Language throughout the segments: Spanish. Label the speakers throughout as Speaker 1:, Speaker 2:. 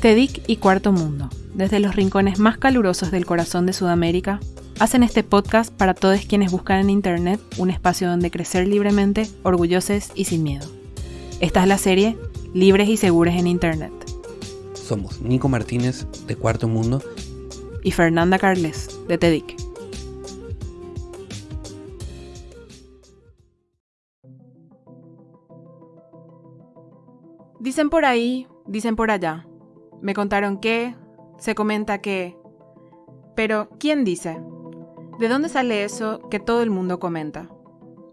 Speaker 1: TEDIC y Cuarto Mundo, desde los rincones más calurosos del corazón de Sudamérica, hacen este podcast para todos quienes buscan en Internet un espacio donde crecer libremente, orgullosos y sin miedo. Esta es la serie Libres y Seguros en Internet.
Speaker 2: Somos Nico Martínez, de Cuarto Mundo,
Speaker 1: y Fernanda Carles, de TEDIC. Dicen por ahí, dicen por allá. Me contaron que, se comenta que... Pero, ¿quién dice? ¿De dónde sale eso que todo el mundo comenta?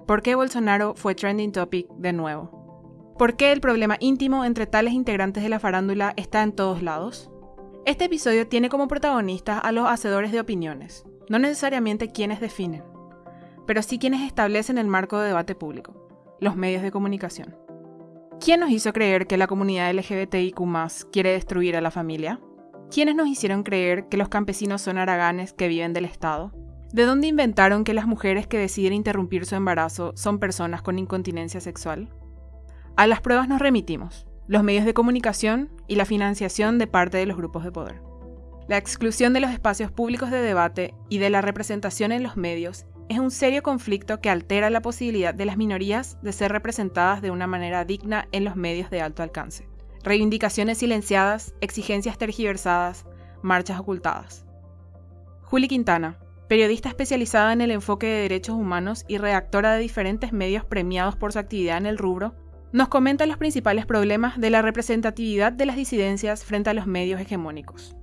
Speaker 1: ¿Por qué Bolsonaro fue trending topic de nuevo? ¿Por qué el problema íntimo entre tales integrantes de la farándula está en todos lados? Este episodio tiene como protagonistas a los hacedores de opiniones, no necesariamente quienes definen, pero sí quienes establecen el marco de debate público, los medios de comunicación. ¿Quién nos hizo creer que la comunidad LGBTIQ quiere destruir a la familia? ¿Quiénes nos hicieron creer que los campesinos son haraganes que viven del Estado? ¿De dónde inventaron que las mujeres que deciden interrumpir su embarazo son personas con incontinencia sexual? A las pruebas nos remitimos, los medios de comunicación y la financiación de parte de los grupos de poder. La exclusión de los espacios públicos de debate y de la representación en los medios es un serio conflicto que altera la posibilidad de las minorías de ser representadas de una manera digna en los medios de alto alcance. Reivindicaciones silenciadas, exigencias tergiversadas, marchas ocultadas. Juli Quintana, periodista especializada en el enfoque de derechos humanos y redactora de diferentes medios premiados por su actividad en el rubro, nos comenta los principales problemas de la representatividad de las disidencias frente a los medios hegemónicos.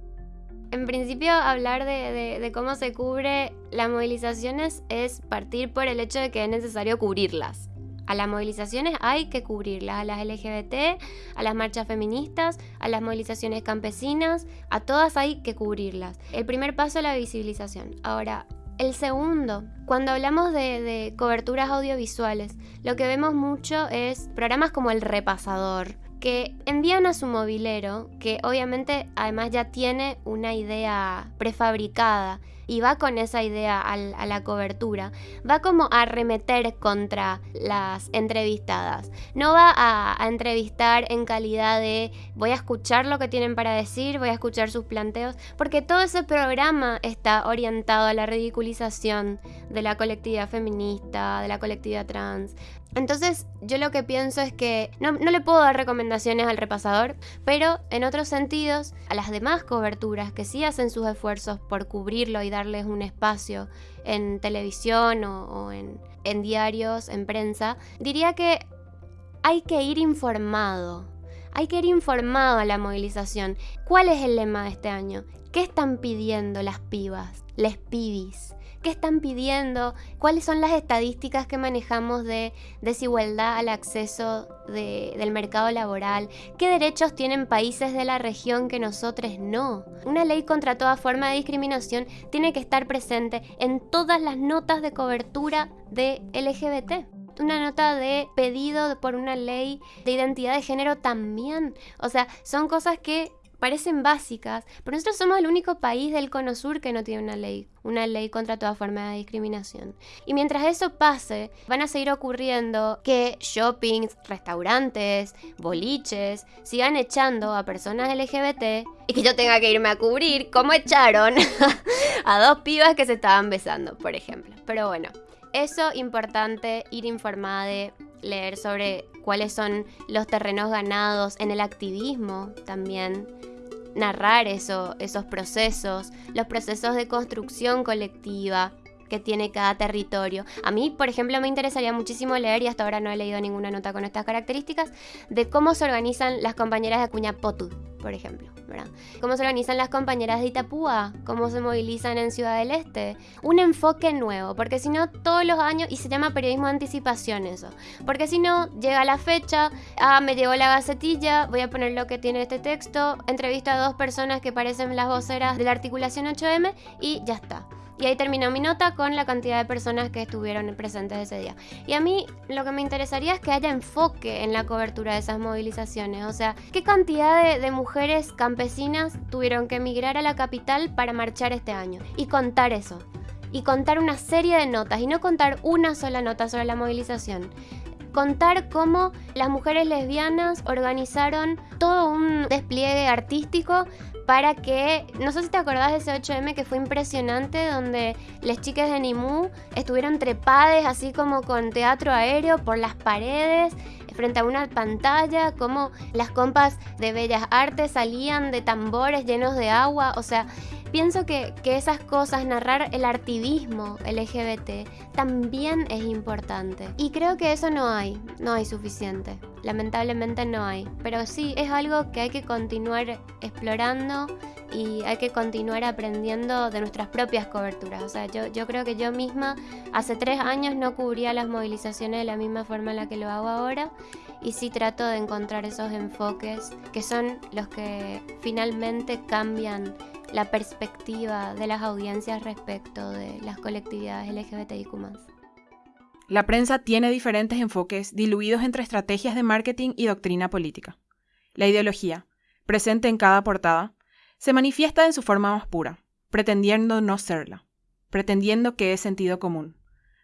Speaker 3: En principio, hablar de, cómo se cubre las movilizaciones es partir por el hecho de que es necesario cubrirlas. A las movilizaciones hay que cubrirlas, a las LGBT, a las marchas feministas, a las movilizaciones campesinas, a todas hay que cubrirlas. El primer paso es la visibilización. Ahora, el segundo, cuando hablamos de, de, coberturas audiovisuales, lo que vemos mucho es programas como El Repasador, que envían a su movilero, que obviamente además ya tiene una idea prefabricada y va con esa idea a la cobertura, va como a remeter contra las entrevistadas. No va a, a, entrevistar en calidad de voy a escuchar lo que tienen para decir, voy a escuchar sus planteos, porque todo ese programa está orientado a la ridiculización de la colectividad feminista, de la colectividad trans, entonces yo lo que pienso es que no, le puedo dar recomendaciones al repasador, pero en otros sentidos, a las demás coberturas que sí hacen sus esfuerzos por cubrirlo y darles un espacio en televisión o, en, en diarios, en prensa, diría que hay que ir informado. Hay que ir informado a la movilización. ¿Cuál es el lema de este año? ¿Qué están pidiendo las pibas, les pibis? Qué están pidiendo, cuáles son las estadísticas que manejamos de desigualdad al acceso del mercado laboral, qué derechos tienen países de la región que nosotros no. Una ley contra toda forma de discriminación tiene que estar presente en todas las notas de cobertura de LGBT una nota de pedido por una ley de identidad de género también. O sea, son cosas que parecen básicas, pero nosotros somos el único país del Cono Sur que no tiene una ley, una ley contra toda forma de discriminación. Y mientras eso pase, van a seguir ocurriendo que shoppings, restaurantes, boliches sigan echando a personas LGBT y que yo tenga que irme a cubrir como echaron a dos pibas que se estaban besando, por ejemplo. Pero bueno, eso importante, ir informada de leer sobre cuáles son los terrenos ganados en el activismo también narrar eso, esos procesos, los procesos de construcción colectiva que tiene cada territorio. A mí, por ejemplo, me interesaría muchísimo leer, y hasta ahora no he leído ninguna nota con estas características, de cómo se organizan las compañeras de Acuña Potud, por ejemplo. ¿verdad? Cómo se organizan las compañeras de Itapúa, cómo se movilizan en Ciudad del Este. Un enfoque nuevo, porque si no, todos los años, y se llama periodismo de anticipación eso, porque si no, llega la fecha, ah, me llegó la gacetilla, voy a poner lo que tiene este texto, entrevisto a dos personas que parecen las voceras de la articulación 8M y ya está. Y ahí terminó mi nota con la cantidad de personas que estuvieron presentes ese día. Y a mí lo que me interesaría es que haya enfoque en la cobertura de esas movilizaciones. O sea, ¿qué cantidad de, mujeres campesinas tuvieron que emigrar a la capital para marchar este año? Y contar eso. Y contar una serie de notas y no contar una sola nota sobre la movilización contar cómo las mujeres lesbianas organizaron todo un despliegue artístico para que, no sé si te acordás de ese 8M que fue impresionante, donde las chicas de Nimú estuvieron trepadas así como con teatro aéreo por las paredes, frente a una pantalla, como las compas de bellas artes salían de tambores llenos de agua, o sea, pienso que, que, esas cosas, narrar el artivismo LGBT, también es importante. Y creo que eso no hay, no hay suficiente. Lamentablemente no hay. Pero sí, es algo que hay que continuar explorando y hay que continuar aprendiendo de nuestras propias coberturas. O sea, yo, yo creo que yo misma hace tres años no cubría las movilizaciones de la misma forma en la que lo hago ahora y sí trato de encontrar esos enfoques que son los que finalmente cambian la perspectiva de las audiencias respecto de las colectividades LGBTIQ.
Speaker 1: La prensa tiene diferentes enfoques diluidos entre estrategias de marketing y doctrina política. La ideología, presente en cada portada, se manifiesta en su forma más pura, pretendiendo no serla, pretendiendo que es sentido común,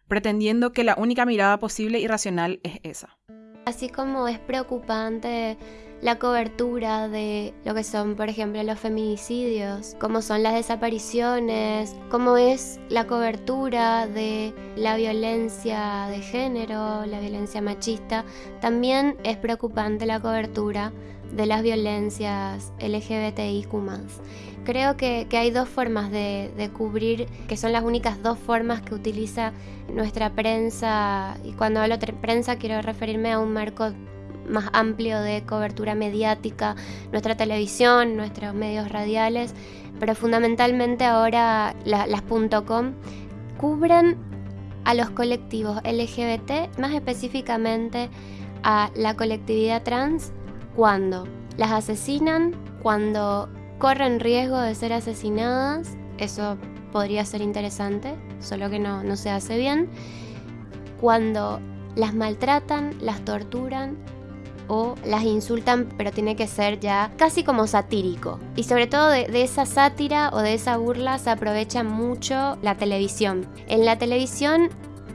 Speaker 1: pretendiendo que la única mirada posible y racional es esa.
Speaker 3: Así como es preocupante la cobertura de lo que son, por ejemplo, los feminicidios, como son las desapariciones, como es la cobertura de la violencia de género, la violencia machista, también es preocupante la cobertura de las violencias LGBTIQ. Creo que, hay dos formas de, cubrir, que son las únicas dos formas que utiliza nuestra prensa, y cuando hablo de prensa quiero referirme a un marco más amplio de cobertura mediática, nuestra televisión, nuestros medios radiales, pero fundamentalmente ahora las .com cubren a los colectivos LGBT, más específicamente a la colectividad trans cuando las asesinan, cuando corren riesgo de ser asesinadas, eso podría ser interesante, solo que no se hace bien, cuando las maltratan, las torturan o las insultan, pero tiene que ser ya casi como satírico. Y sobre todo de, esa sátira o de esa burla se aprovecha mucho la televisión. En la televisión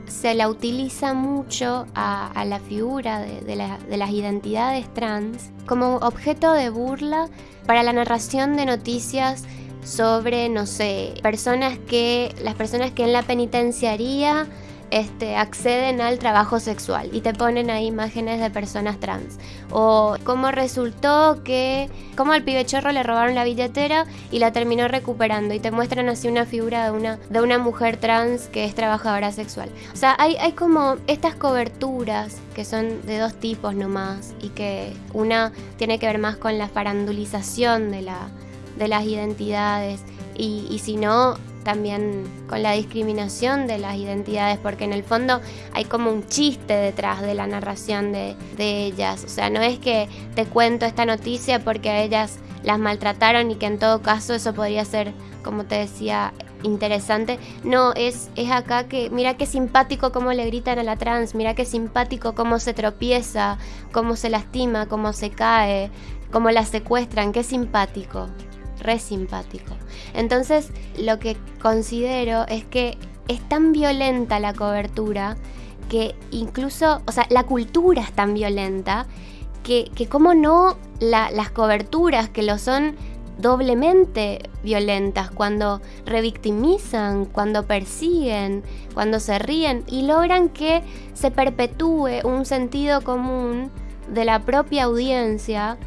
Speaker 3: se la utiliza mucho a, la figura de, las identidades trans como objeto de burla para la narración de noticias sobre, no sé, personas que, las personas que en la penitenciaría este, acceden al trabajo sexual y te ponen ahí imágenes de personas trans. O cómo resultó que, cómo al pibe chorro le robaron la billetera y la terminó recuperando y te muestran así una figura de una, de una mujer trans que es trabajadora sexual. O sea, hay, hay como estas coberturas que son de dos tipos nomás y que una tiene que ver más con la farandulización de, la, de las identidades y, y si no también con la discriminación de las identidades, porque en el fondo hay como un chiste detrás de la narración de, ellas. O sea, no es que te cuento esta noticia porque a ellas las maltrataron y que en todo caso eso podría ser, como te decía, interesante. No, es, es acá que mira qué simpático cómo le gritan a la trans, mira qué simpático cómo se tropieza, cómo se lastima, cómo se cae, cómo la secuestran, qué simpático re simpático. Entonces, lo que considero es que es tan violenta la cobertura que incluso, o sea, la cultura es tan violenta que, que como no las coberturas que lo son doblemente violentas cuando revictimizan, cuando persiguen, cuando se ríen y logran que se perpetúe un sentido común de la propia audiencia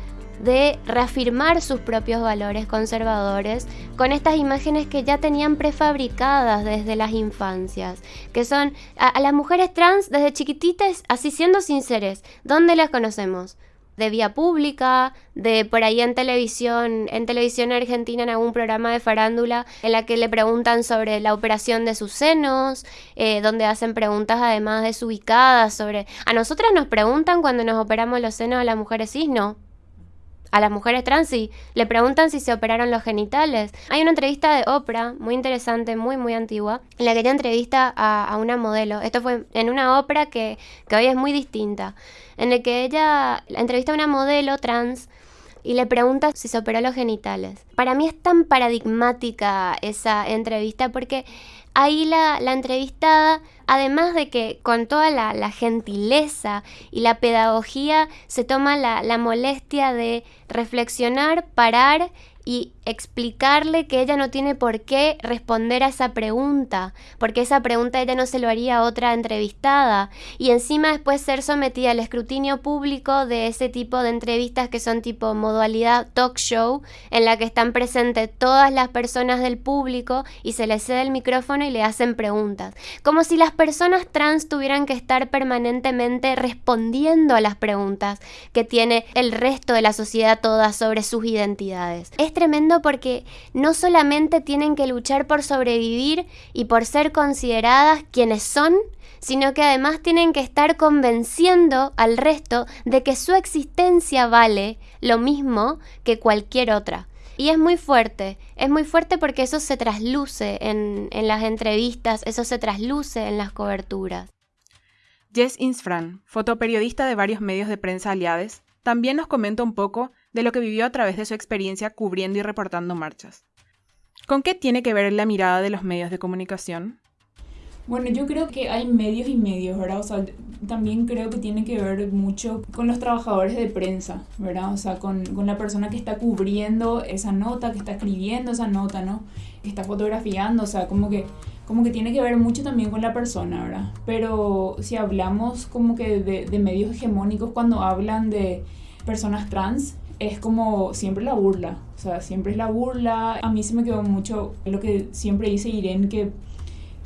Speaker 3: de reafirmar sus propios valores conservadores con estas imágenes que ya tenían prefabricadas desde las infancias, que son a, las mujeres trans desde chiquititas, así siendo sinceres, ¿dónde las conocemos? de vía pública, de por ahí en televisión, en televisión argentina en algún programa de farándula en la que le preguntan sobre la operación de sus senos, eh, donde hacen preguntas además desubicadas sobre... A nosotras nos preguntan cuando nos operamos los senos a las mujeres cis, no a las mujeres trans y le preguntan si se operaron los genitales. Hay una entrevista de Oprah, muy interesante, muy, muy antigua, en la que ella entrevista a, una modelo. Esto fue en una ópera que, que, hoy es muy distinta, en la que ella entrevista a una modelo trans y le pregunta si se operó los genitales. Para mí es tan paradigmática esa entrevista porque ahí la, entrevistada, además de que con toda la, gentileza y la pedagogía se toma la, la molestia de reflexionar, parar y explicarle que ella no tiene por qué responder a esa pregunta, porque esa pregunta ella no se lo haría a otra entrevistada, y encima después ser sometida al escrutinio público de ese tipo de entrevistas que son tipo modalidad talk show, en la que están presentes todas las personas del público y se les cede el micrófono y le hacen preguntas, como si las personas trans tuvieran que estar permanentemente respondiendo a las preguntas que tiene el resto de la sociedad toda sobre sus identidades. Es tremendo porque no solamente tienen que luchar por sobrevivir y por ser consideradas quienes son, sino que además tienen que estar convenciendo al resto de que su existencia vale lo mismo que cualquier otra. Y es muy fuerte, es muy fuerte porque eso se trasluce en, las entrevistas, eso se trasluce en las coberturas.
Speaker 1: Jess Insfran, fotoperiodista de varios medios de prensa aliados, también nos comenta un poco de lo que vivió a través de su experiencia cubriendo y reportando marchas. ¿Con qué tiene que ver la mirada de los medios de comunicación?
Speaker 4: Bueno, yo creo que hay medios y medios, ¿verdad? O sea, también creo que tiene que ver mucho con los trabajadores de prensa, ¿verdad? O sea, con, con, la persona que está cubriendo esa nota, que está escribiendo esa nota, ¿no? Que está fotografiando, o sea, como que, como que tiene que ver mucho también con la persona, ¿verdad? Pero si hablamos como que de, de medios hegemónicos cuando hablan de personas trans, es como siempre la burla, o sea, siempre es la burla. A mí se me quedó mucho lo que siempre dice Irene, que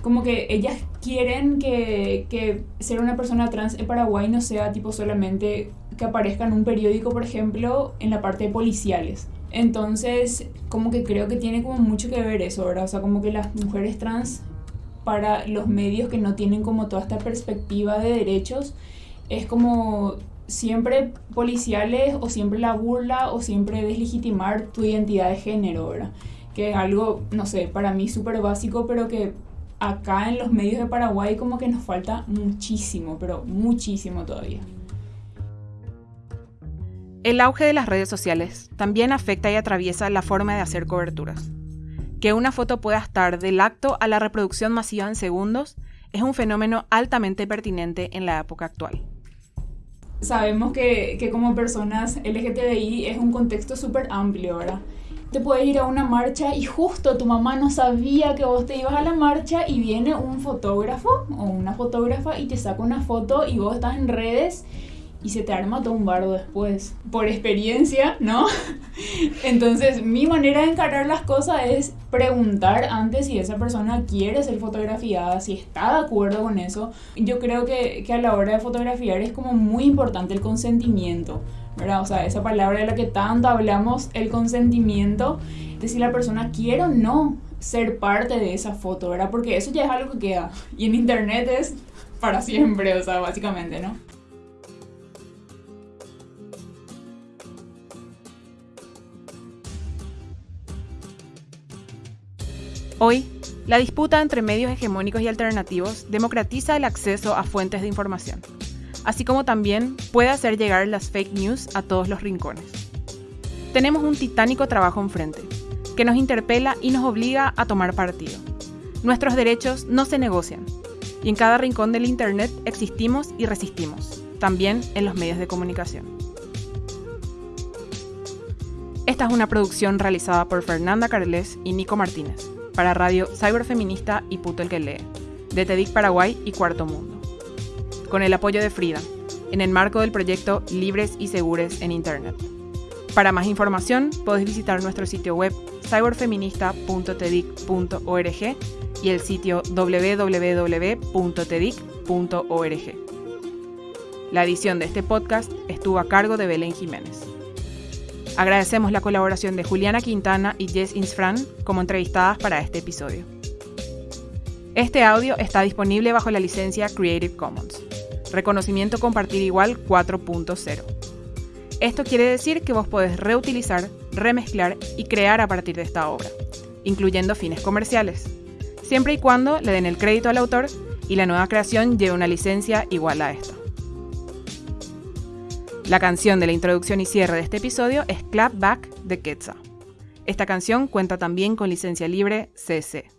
Speaker 4: como que ellas quieren que, que ser una persona trans en Paraguay no sea tipo solamente que aparezca en un periódico, por ejemplo, en la parte de policiales. Entonces, como que creo que tiene como mucho que ver eso, ¿verdad? O sea, como que las mujeres trans para los medios que no tienen como toda esta perspectiva de derechos, es como siempre policiales o siempre la burla o siempre deslegitimar tu identidad de género, ¿verdad? Que es algo, no sé, para mí súper básico, pero que acá en los medios de Paraguay como que nos falta muchísimo, pero muchísimo todavía.
Speaker 1: El auge de las redes sociales también afecta y atraviesa la forma de hacer coberturas. Que una foto pueda estar del acto a la reproducción masiva en segundos es un fenómeno altamente pertinente en la época actual
Speaker 4: sabemos que, que como personas LGTBI es un contexto súper amplio, ¿verdad? Te puedes ir a una marcha y justo tu mamá no sabía que vos te ibas a la marcha y viene un fotógrafo o una fotógrafa y te saca una foto y vos estás en redes y se te arma todo un bardo después. Por experiencia, ¿no? Entonces, mi manera de encarar las cosas es preguntar antes si esa persona quiere ser fotografiada, si está de acuerdo con eso. Yo creo que, que a la hora de fotografiar es como muy importante el consentimiento. ¿verdad? O sea, esa palabra de la que tanto hablamos, el consentimiento, de si la persona quiere o no ser parte de esa foto, ¿verdad? Porque eso ya es algo que queda. Y en internet es para siempre, o sea, básicamente, ¿no?
Speaker 1: Hoy, la disputa entre medios hegemónicos y alternativos democratiza el acceso a fuentes de información, así como también puede hacer llegar las fake news a todos los rincones. Tenemos un titánico trabajo enfrente, que nos interpela y nos obliga a tomar partido. Nuestros derechos no se negocian, y en cada rincón del Internet existimos y resistimos, también en los medios de comunicación. Esta es una producción realizada por Fernanda Carles y Nico Martínez para Radio Cyberfeminista y Puto el que lee, de TEDIC Paraguay y Cuarto Mundo. Con el apoyo de Frida, en el marco del proyecto Libres y Segures en Internet. Para más información, podés visitar nuestro sitio web cyberfeminista.tedic.org y el sitio www.tedic.org. La edición de este podcast estuvo a cargo de Belén Jiménez. Agradecemos la colaboración de Juliana Quintana y Jess Insfran como entrevistadas para este episodio. Este audio está disponible bajo la licencia Creative Commons, reconocimiento compartir igual 4.0. Esto quiere decir que vos podés reutilizar, remezclar y crear a partir de esta obra, incluyendo fines comerciales, siempre y cuando le den el crédito al autor y la nueva creación lleve una licencia igual a esta. La canción de la introducción y cierre de este episodio es Clap Back de Quetzal. Esta canción cuenta también con licencia libre CC.